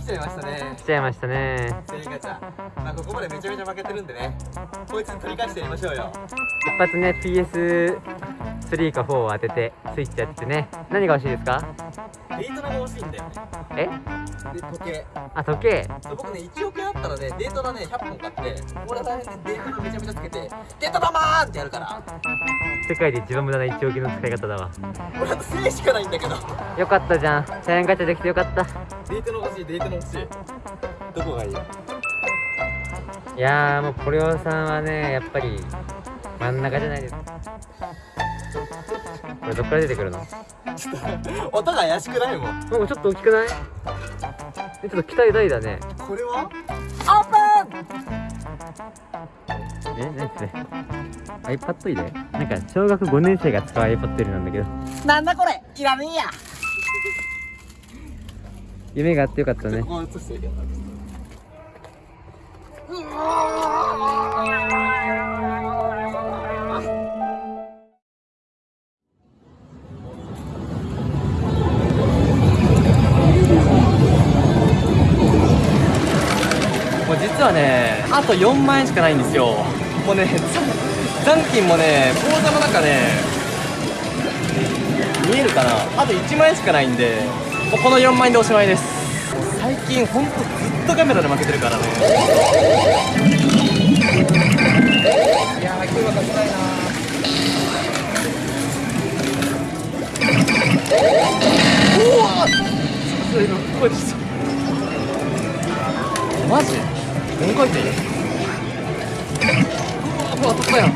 来ちゃいましたね。来ちゃいましたね。セリカちゃん。まあここまでめちゃめちゃ負けてるんでね。こいつに取り返してやりましょうよ。一発ね PS3 か4を当ててスイッチやってね。何が欲しいですか？デートナが欲しいんだよね。え？で時計。あ時計。僕ね1億円あったらねデートナね100本買ってこれ大変でデートナめちゃめちゃつけてデートナマーンってやるから。世界で一番無駄な1億円の使い方だわ。俺あと1000円しかないんだけど。よかったじゃん。チャイアンガチャできてよかったデートナ欲しいデートナ欲しい。どこがいい？いやーもうポリオさんはねやっぱり真ん中じゃないです。かこれどっから出てくるの？音が怪しくないもん。なんかちょっと大きくない？えちょっと期待大だね。これは？オープン！え何それ？iPad 入れなんか小学5年生が使う iPad 入れなんだけど。なんだこれ？いらねえや夢があってよかったね。もう実はねあと4万円しかないんですよ。もうね残残金もね口座の中ね見えるかな。あと1万円しかないんで。もうこの4万円でおしまいです。最近ほんとずっとカメラで負けてるからね。いやー今日は勝ちたいなおおそれ今声でしたマジ？4回転うわ当たったやん。う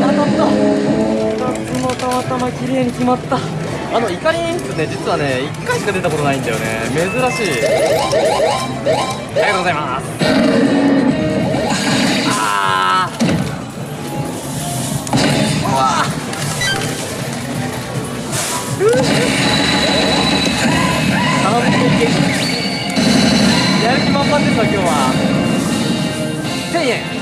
わ当たった。2つもたまたま綺麗に決まった。あの怒り演出ね実はね1回しか出たことないんだよね。珍しい。ありがとうございます。あー。うわ完璧やる気満々ですわ今日は。1000円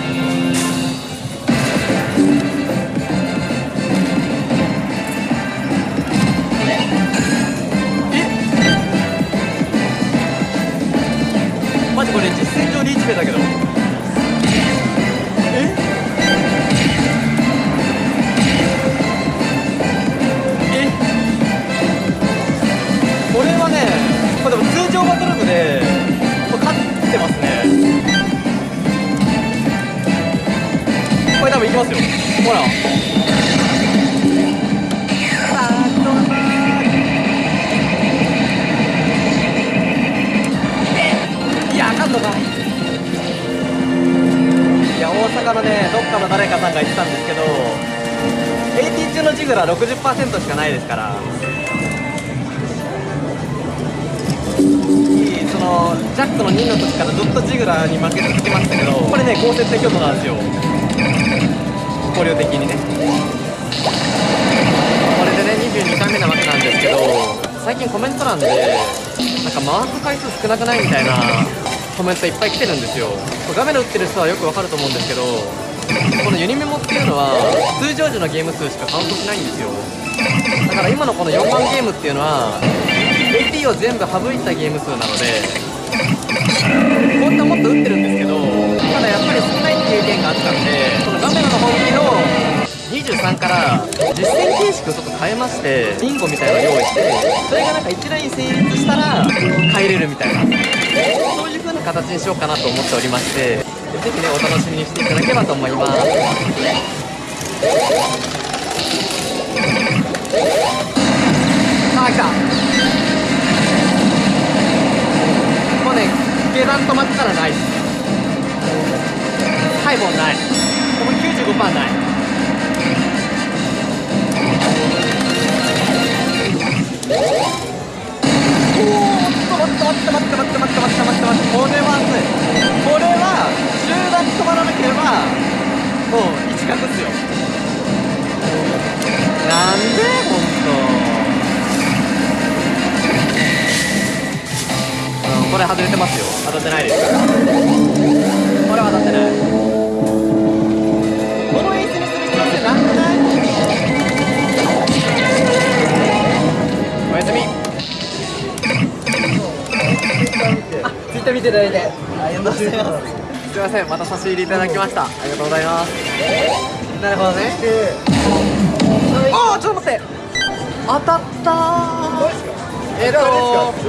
これ多分いきますよ。ほら。いやあかんのかい。や大阪のねどっかの誰かさんが言ってたんですけど AT 中のジグラ60%しかないですから。そのジャックの2の時からずっとジグラに負け続けましたけどこれね高設定強度なんですよ。考慮的にね。これでね22回目なわけなんですけど最近コメント欄でなんか回す回数少なくないみたいなコメントいっぱい来てるんですよ。画面で打ってる人はよくわかると思うんですけどこのユニメモっていうのは通常時のゲーム数しかカウントしないんですよ。だから今のこの4万ゲームっていうのは AP を全部省いたゲーム数なので本当はもっと打ってるんですけどただやっぱり少ないっていう意見があったんでこの画面の本気の23から実戦形式をちょっと変えましてビンゴみたいなのを用意してそれがなんか一ライン成立したら帰れるみたいな。そういう風な形にしようかなと思っておりましてぜひねお楽しみにしていただければと思います。あ来た。もうね下段止まったらない。ハイボンない。ここ95%ない。おーっと待って待って待って待って待って。ませんまた差し入れいただきました。ありがとうございます。なるほどね。ああちょっと待って。当たった。ーえっ、と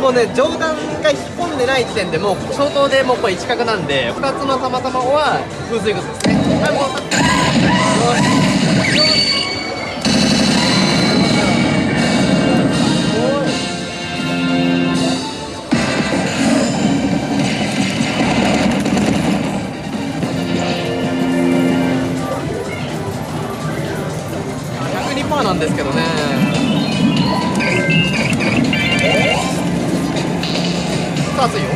もうね上段が引っ込んでない時点でもう消灯でもうこれ一角なんで2つのたまたまは風水靴ですね。はいもう当たった102%なんですけどね。さあ熱いよ。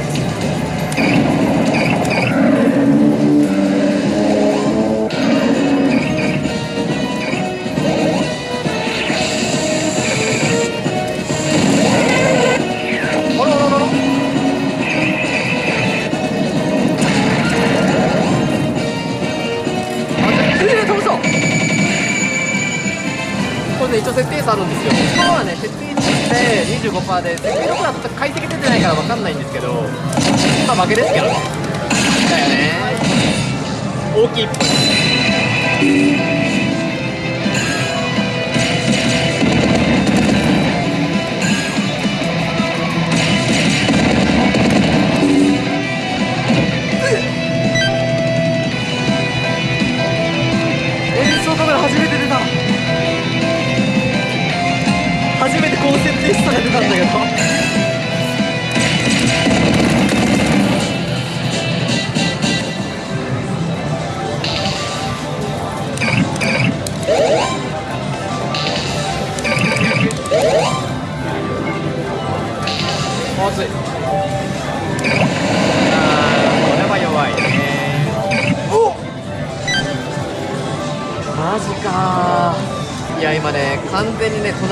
一応設定差あるんですよ。今はね設定値で25%で設定どこだと解析出てないから分かんないんですけどまあ負けですけどね。だよね大きいっぽい初めて出た初めて高設定したが出たんだけど。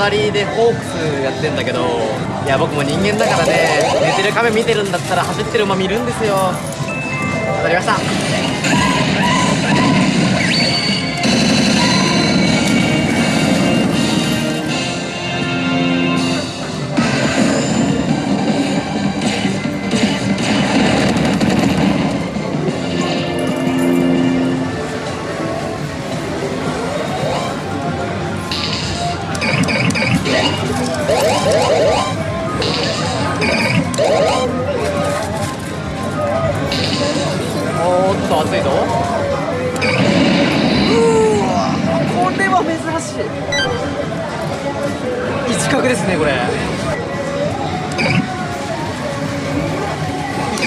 隣でホークスやってんだけどいや僕も人間だからね寝てる亀見てるんだったら走ってる馬見るんですよ。当たりました。一角ですねこれ。よ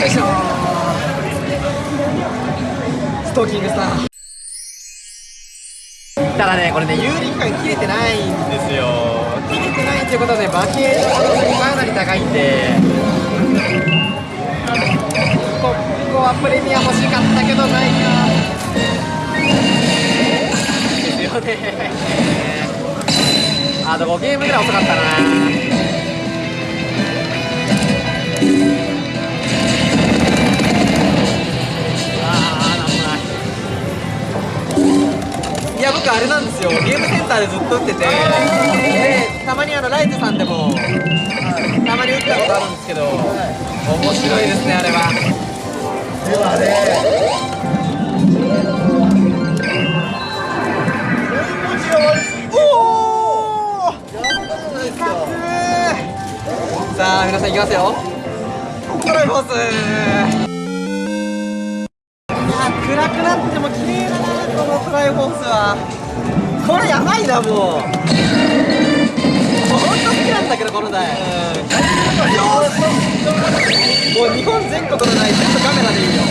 いしょストーキングスター。ただねこれね有力感切れてないんですよ。切れてないってことはね馬形の可能性かなり高いんで。ここはプレミア欲しかったけどないか。ですよね。あと5ゲームぐらい遅かったなあーなんもないいや僕あれなんですよ。ゲームセンターでずっと打っててでたまにあのライトさんでもたまに打ったことあるんですけど面白いですねあれは。ではねさあ皆さんいきますよ。トライフォースいや暗くなっても綺麗だなこのトライフォースは。これやばいなもう。もうほんと好きなんだけどこの台。もう日本全国の台全部カメラでいいよ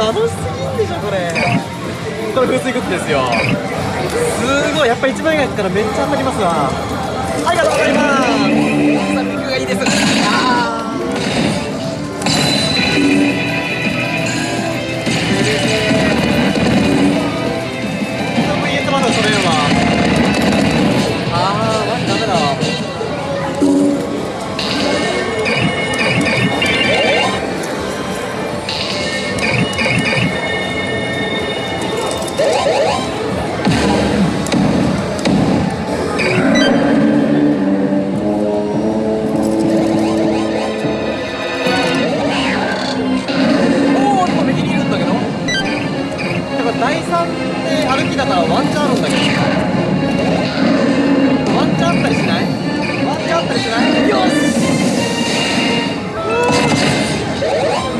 楽しすんでしょこれ風水グッズですよ。すごい。やっぱ一番外からめっちゃ当たりますわ。ありがとうございます。サがいいです。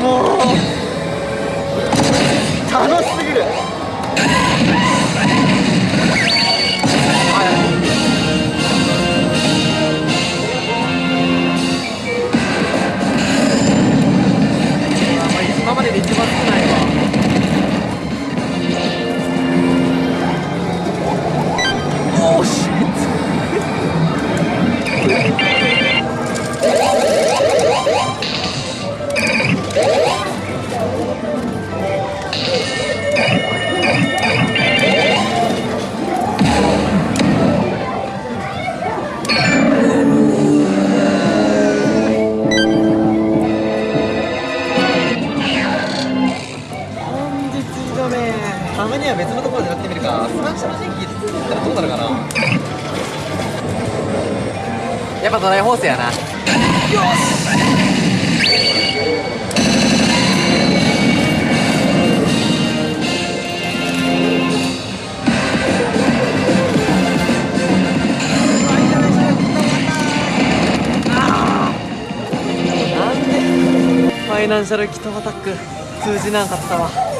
もう楽し。すナンシャルキットアタック通じなかったわ。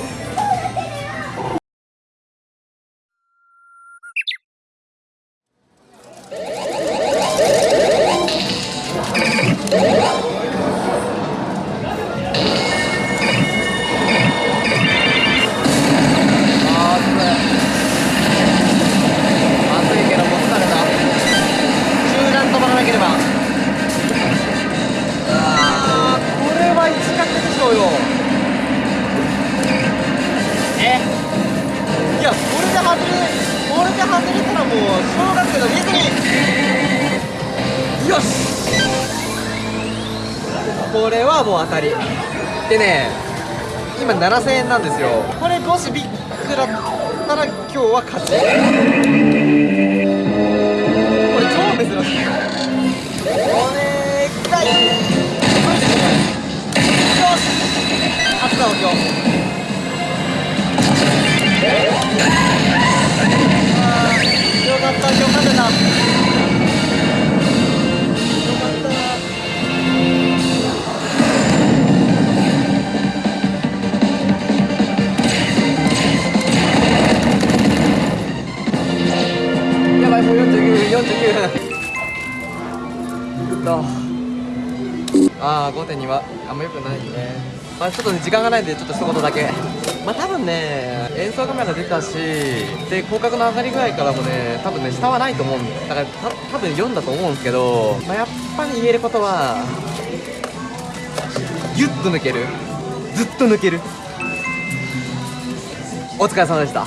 でね今7000円なんですよ。これもしビッグだったら今日は勝ち。これ超珍しい。お願まあちょっとね時間がないんでちょっと一言だけ。まあ多分ね演奏カメラ出たしで広角の上がり具合からもね多分ね下はないと思うんだからた多分読んだと思うんですけど、まあ、やっぱり言えることはギュッと抜ける。ずっと抜ける。お疲れ様でした。お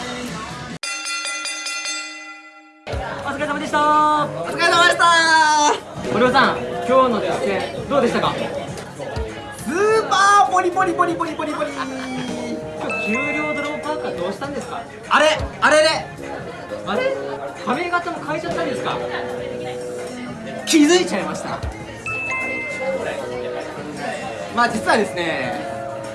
疲れ様でした。お疲れ様でした。森尾さん今日の実践どうでしたか？ポリポリポリポリポリポリ今日給料ドローパーカーどうしたんですか？あれあれれあれ？髪型も変えちゃったんですか？気づいちゃいました。まあ実はですね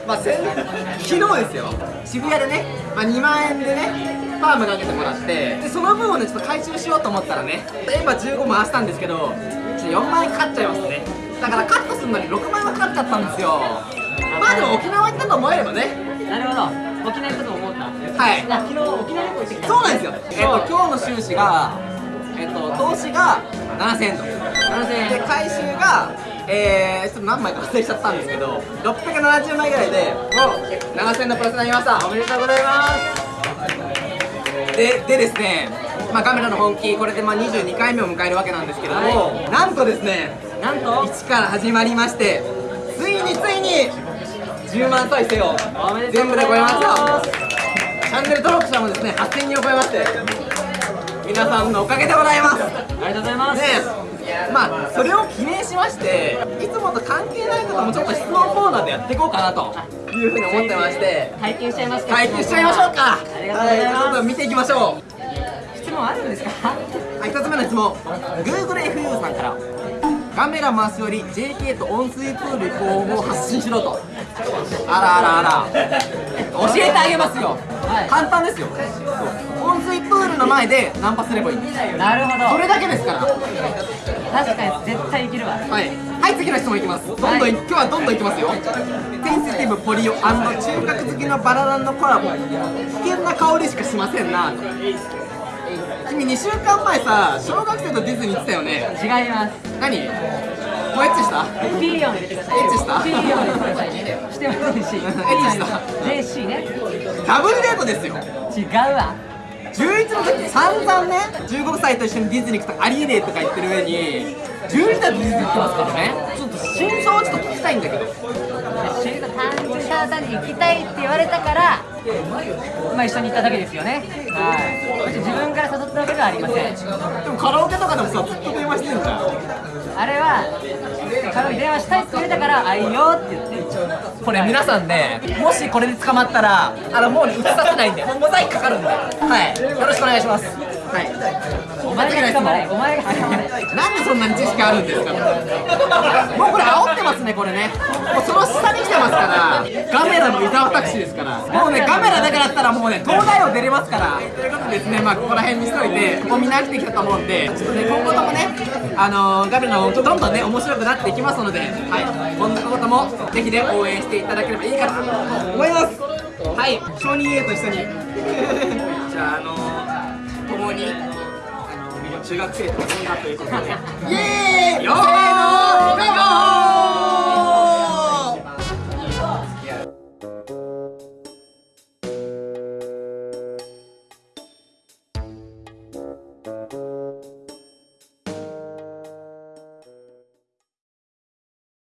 まあ先昨日ですよ。渋谷でね、まあ、2万円でねパームかけてもらってでその分をねちょっと回収しようと思ったらね今15回したんですけどちょっと4万円かかっちゃいますね。だからカットするのに6万円はかかっちゃったんですよまあでも沖縄行ったと思えればね。なるほど。沖縄行くと思った。はい。あ昨日沖縄旅行行ってきた。そうなんですよ。えっと今日の収支がえっと投資が7000円と。7000円。で回収がえー、ちょっと何枚か忘れちゃったんですけど670枚ぐらいでもう7000のプラスになりました。おめでとうございます。ででですねまあカメラの本気これでまあ22回目を迎えるわけなんですけれども、なんとですねなんと？1から始まりましてついについに10万再生を全部で超えましたチャンネル登録者もですね8000人を超えまして皆さんのおかげでございます。ありがとうございます。でまあそれを記念しましていつもと関係ないこともちょっと質問コーナーでやっていこうかなというふうに思ってまして。体験しちゃい。ますか体験しちゃいましょうか。ありがとうございます。はちょっと見ていきましょ質問あるんですか？うはい1つ目の質問。GoogleFU さんから。カメラ回すより JK と温水プール行こうを発信しろとあらあらあら。教えてあげますよ、はい。簡単ですよ。温水プールの前でナンパすればいい。なるほど。それだけですから。確かに絶対いけるわ。はい、はい、次の質問いきます。どんどん、はい。今日はどんどんいきますよ。センシティブポリオ中核好きのバラランのコラボ。危険な香りしかしませんな。と君2週間前さ小学生とディズニー行ってたよね。違います。何？もうエッチした？ピン入れてくださいエッチした？ピーヨン入れてくださいねしてませんし。エッチした？JC ね。ダブルデートですよ。違うわ。11の時散々ね15歳と一緒にディズニー行くとありえねえとか言ってる上に11歳とディズニー行ってますからね。ちょっと真相をちょっと聞きたいんだけど。シュート単純ただ単に行きたいって言われたからまあ一緒に行っただけですよね。はい。自分から誘ったわけではありません。でもカラオケとかでもさずっと電話してんじゃん。あれは彼女電話したいって言われたから「あいいよ」って言ってこれ皆さんねもしこれで捕まったらあのもう映させないんで。モザイクかかるんで。はい。よろしくお願いします。はい。お前が捕まれお前が捕まれなんでそんなに知識あるんですか？もうこれ煽ってますねこれね。もうその下に来てますから。ガメラの伊沢拓司ですから。もうねガメラだけだったらもうね東大王出れますから。ということでですねまあここら辺にしといてここみんな飽きてきたと思うんでちょっとね今後ともねあのーガメラのどんどんね面白くなっていきますのではい。今後ともぜひね応援していただければいいかなと思います。はい。承認 A と一緒に。じゃああのー共にあの中学生と飲んだということで。イエーイ！よー